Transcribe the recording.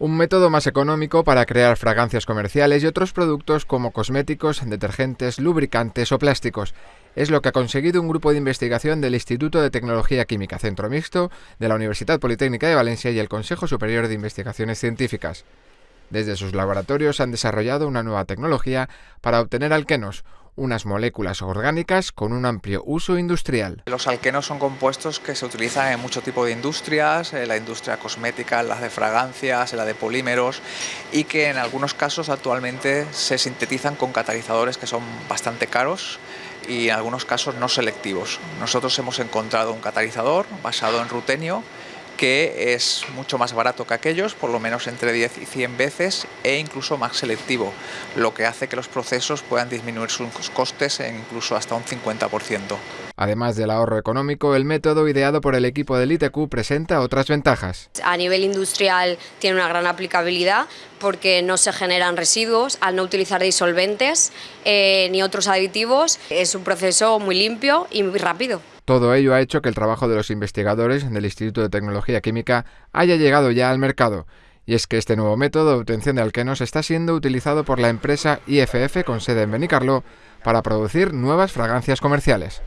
Un método más económico para crear fragancias comerciales y otros productos como cosméticos, detergentes, lubricantes o plásticos. Es lo que ha conseguido un grupo de investigación del Instituto de Tecnología Química Centro Mixto de la Universidad Politécnica de Valencia y el Consejo Superior de Investigaciones Científicas. Desde sus laboratorios han desarrollado una nueva tecnología para obtener alquenos, unas moléculas orgánicas con un amplio uso industrial. Los alquenos son compuestos que se utilizan en mucho tipo de industrias, en la industria cosmética, en la de fragancias, en la de polímeros y que en algunos casos actualmente se sintetizan con catalizadores que son bastante caros y en algunos casos no selectivos. Nosotros hemos encontrado un catalizador basado en rutenio que es mucho más barato que aquellos, por lo menos entre 10 y 100 veces, e incluso más selectivo, lo que hace que los procesos puedan disminuir sus costes en incluso hasta un 50%. Además del ahorro económico, el método ideado por el equipo del ITQ presenta otras ventajas. A nivel industrial tiene una gran aplicabilidad porque no se generan residuos al no utilizar disolventes eh, ni otros aditivos. Es un proceso muy limpio y muy rápido. Todo ello ha hecho que el trabajo de los investigadores del Instituto de Tecnología Química haya llegado ya al mercado. Y es que este nuevo método de obtención de alquenos está siendo utilizado por la empresa IFF con sede en Benicarló para producir nuevas fragancias comerciales.